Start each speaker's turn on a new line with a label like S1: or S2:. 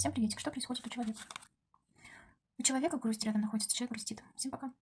S1: Всем приветик. Что происходит у человека? У человека грусть рядом находится, человек грустит. Всем пока.